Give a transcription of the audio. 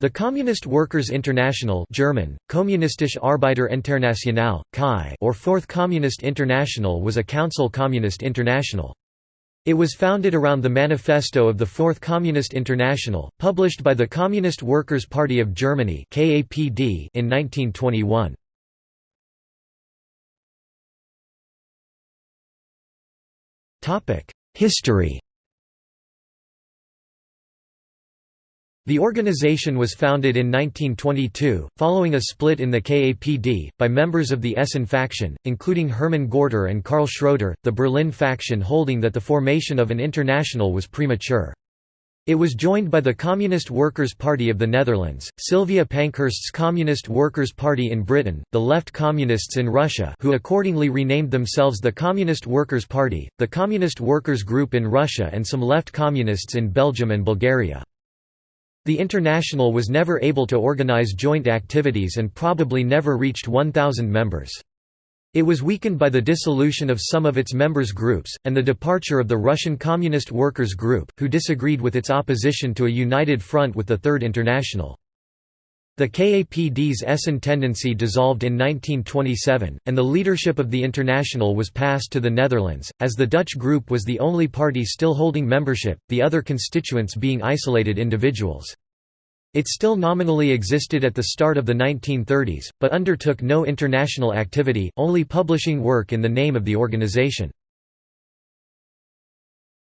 The Communist Workers' International German, Kommunistische Internationale, KAI or Fourth Communist International was a council communist international. It was founded around the Manifesto of the Fourth Communist International, published by the Communist Workers' Party of Germany in 1921. History The organization was founded in 1922, following a split in the KAPD, by members of the Essen faction, including Hermann Gorter and Karl Schroeder, the Berlin faction holding that the formation of an international was premature. It was joined by the Communist Workers' Party of the Netherlands, Sylvia Pankhurst's Communist Workers' Party in Britain, the Left Communists in Russia who accordingly renamed themselves the Communist Workers' Party, the Communist Workers' Group in Russia and some left communists in Belgium and Bulgaria. The International was never able to organize joint activities and probably never reached 1,000 members. It was weakened by the dissolution of some of its members' groups, and the departure of the Russian Communist Workers' Group, who disagreed with its opposition to a united front with the Third International. The KAPD's Essen tendency dissolved in 1927, and the leadership of the International was passed to the Netherlands, as the Dutch group was the only party still holding membership, the other constituents being isolated individuals. It still nominally existed at the start of the 1930s, but undertook no international activity, only publishing work in the name of the organization.